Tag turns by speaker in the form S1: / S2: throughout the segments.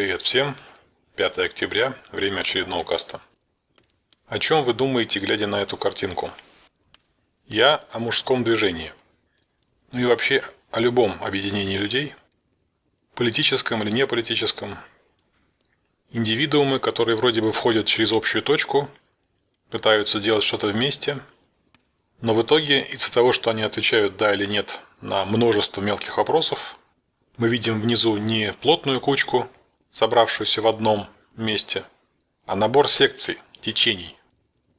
S1: Привет всем! 5 октября, время очередного каста. О чем вы думаете, глядя на эту картинку? Я о мужском движении. Ну и вообще о любом объединении людей, политическом или неполитическом. Индивидуумы, которые вроде бы входят через общую точку, пытаются делать что-то вместе, но в итоге из-за того, что они отвечают «да» или «нет» на множество мелких вопросов, мы видим внизу не плотную кучку, собравшуюся в одном месте, а набор секций, течений,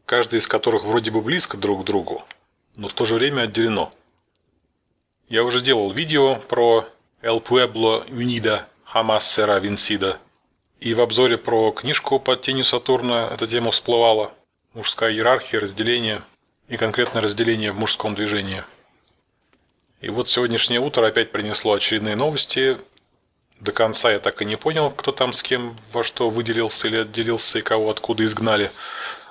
S1: каждая из которых вроде бы близко друг к другу, но в то же время отделено. Я уже делал видео про El Pueblo Unido Jamás Será и в обзоре про книжку под тенью Сатурна эта тема всплывала. Мужская иерархия, разделение и конкретно разделение в мужском движении. И вот сегодняшнее утро опять принесло очередные новости, до конца я так и не понял, кто там с кем во что выделился или отделился и кого откуда изгнали.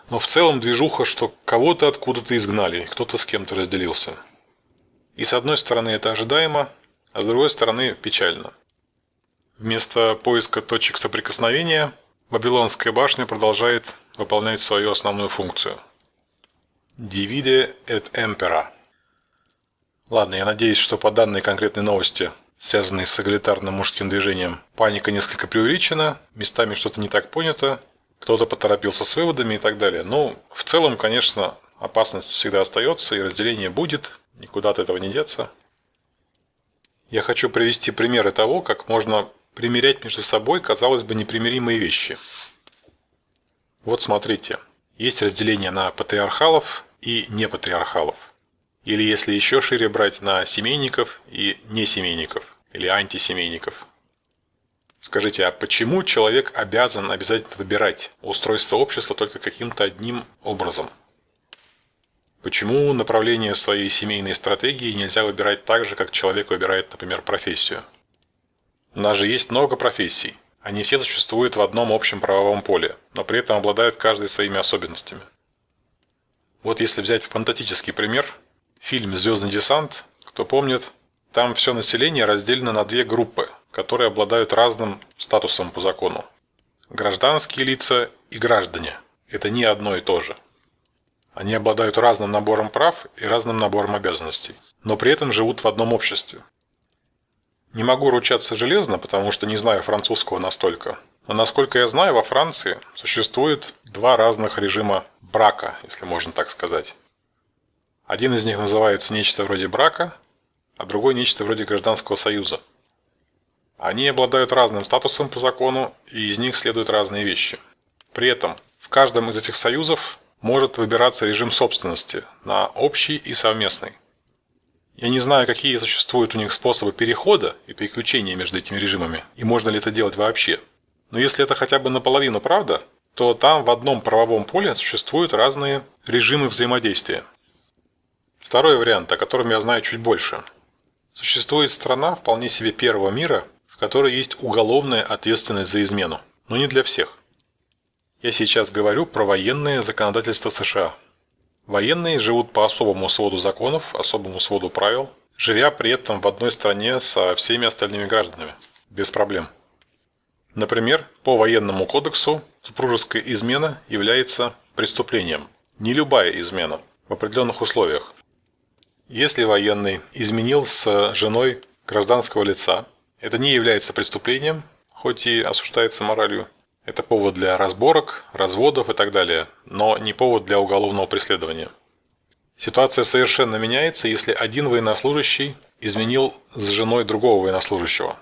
S1: Но в целом движуха, что кого-то откуда-то изгнали, кто-то с кем-то разделился. И с одной стороны это ожидаемо, а с другой стороны печально. Вместо поиска точек соприкосновения Вавилонская башня продолжает выполнять свою основную функцию. Divide et impera. Ладно, я надеюсь, что по данной конкретной новости связанный с эгалитарным мужским движением. Паника несколько преувеличена, местами что-то не так понято, кто-то поторопился с выводами и так далее. Ну, в целом, конечно, опасность всегда остается и разделение будет, никуда от этого не деться. Я хочу привести примеры того, как можно примерять между собой, казалось бы, непримиримые вещи. Вот смотрите, есть разделение на патриархалов и непатриархалов. Или если еще шире брать на семейников и несемейников, или антисемейников. Скажите, а почему человек обязан обязательно выбирать устройство общества только каким-то одним образом? Почему направление своей семейной стратегии нельзя выбирать так же, как человек выбирает, например, профессию? У нас же есть много профессий. Они все существуют в одном общем правовом поле, но при этом обладают каждой своими особенностями. Вот если взять фантастический пример – Фильм «Звездный десант», кто помнит, там все население разделено на две группы, которые обладают разным статусом по закону. Гражданские лица и граждане – это не одно и то же. Они обладают разным набором прав и разным набором обязанностей, но при этом живут в одном обществе. Не могу ручаться железно, потому что не знаю французского настолько. Но насколько я знаю, во Франции существует два разных режима брака, если можно так сказать. Один из них называется нечто вроде брака, а другой нечто вроде гражданского союза. Они обладают разным статусом по закону, и из них следуют разные вещи. При этом в каждом из этих союзов может выбираться режим собственности на общий и совместный. Я не знаю, какие существуют у них способы перехода и переключения между этими режимами, и можно ли это делать вообще. Но если это хотя бы наполовину правда, то там в одном правовом поле существуют разные режимы взаимодействия. Второй вариант, о котором я знаю чуть больше. Существует страна вполне себе первого мира, в которой есть уголовная ответственность за измену, но не для всех. Я сейчас говорю про военное законодательство США. Военные живут по особому своду законов, особому своду правил, живя при этом в одной стране со всеми остальными гражданами, без проблем. Например, по военному кодексу супружеская измена является преступлением. Не любая измена, в определенных условиях. Если военный изменил с женой гражданского лица, это не является преступлением, хоть и осуждается моралью. Это повод для разборок, разводов и так далее, но не повод для уголовного преследования. Ситуация совершенно меняется, если один военнослужащий изменил с женой другого военнослужащего.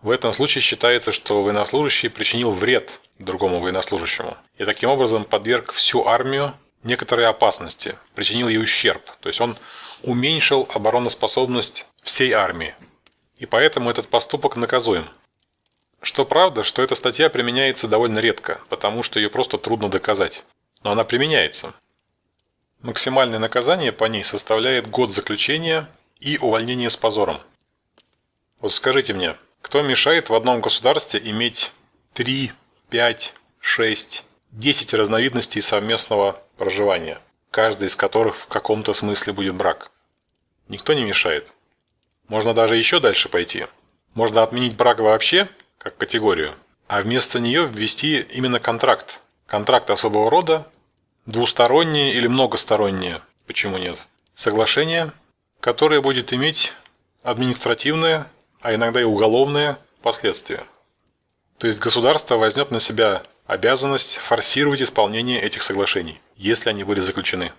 S1: В этом случае считается, что военнослужащий причинил вред другому военнослужащему и таким образом подверг всю армию некоторой опасности, причинил ей ущерб. То есть он уменьшил обороноспособность всей армии. И поэтому этот поступок наказуем. Что правда, что эта статья применяется довольно редко, потому что ее просто трудно доказать. Но она применяется. Максимальное наказание по ней составляет год заключения и увольнение с позором. Вот скажите мне, кто мешает в одном государстве иметь 3, 5, 6, 10 разновидностей совместного проживания? Каждый из которых в каком-то смысле будет брак. Никто не мешает. Можно даже еще дальше пойти. Можно отменить брак вообще, как категорию, а вместо нее ввести именно контракт. Контракт особого рода, двусторонние или многосторонние, почему нет, соглашение, которое будет иметь административные, а иногда и уголовные последствия. То есть государство возьмет на себя обязанность форсировать исполнение этих соглашений, если они были заключены.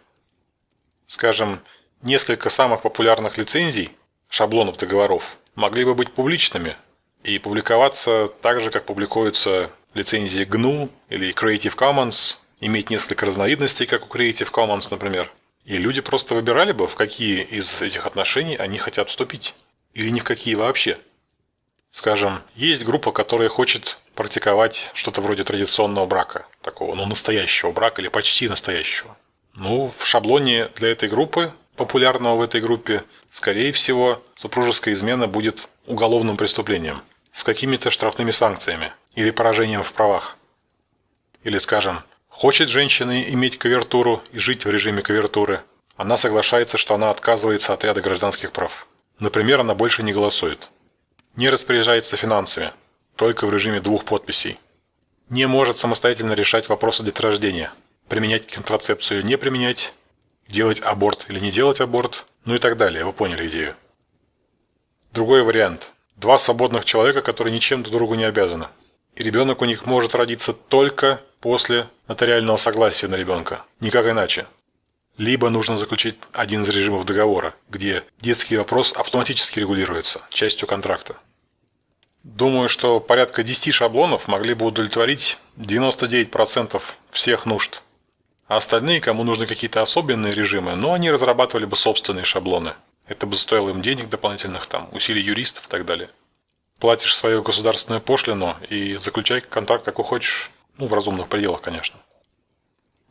S1: Скажем, несколько самых популярных лицензий, шаблонов договоров, могли бы быть публичными и публиковаться так же, как публикуются лицензии GNU или Creative Commons, иметь несколько разновидностей, как у Creative Commons, например. И люди просто выбирали бы, в какие из этих отношений они хотят вступить. Или ни в какие вообще. Скажем, есть группа, которая хочет практиковать что-то вроде традиционного брака, такого, ну, настоящего брака или почти настоящего. Ну, в шаблоне для этой группы, популярного в этой группе, скорее всего, супружеская измена будет уголовным преступлением с какими-то штрафными санкциями или поражением в правах. Или, скажем, хочет женщина иметь кавертуру и жить в режиме кавертуры, она соглашается, что она отказывается от ряда гражданских прав. Например, она больше не голосует. Не распоряжается финансами, только в режиме двух подписей. Не может самостоятельно решать вопросы деторождения, применять контрацепцию, не применять, делать аборт или не делать аборт, ну и так далее. Вы поняли идею. Другой вариант. Два свободных человека, которые ничем друг другу не обязаны. И ребенок у них может родиться только после нотариального согласия на ребенка. Никак иначе. Либо нужно заключить один из режимов договора, где детский вопрос автоматически регулируется частью контракта. Думаю, что порядка 10 шаблонов могли бы удовлетворить 99% всех нужд. А остальные, кому нужны какие-то особенные режимы, ну они разрабатывали бы собственные шаблоны. Это бы стоило им денег дополнительных, там, усилий юристов и так далее. Платишь свою государственную пошлину и заключай контракт, как хочешь. Ну, в разумных пределах, конечно.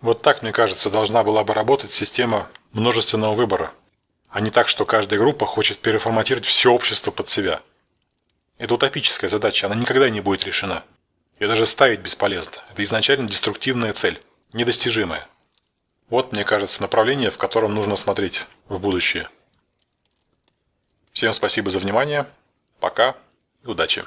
S1: Вот так, мне кажется, должна была бы работать система множественного выбора, а не так, что каждая группа хочет переформатировать все общество под себя. Это утопическая задача, она никогда не будет решена. Ее даже ставить бесполезно. Это изначально деструктивная цель, недостижимая. Вот, мне кажется, направление, в котором нужно смотреть в будущее. Всем спасибо за внимание. Пока и удачи.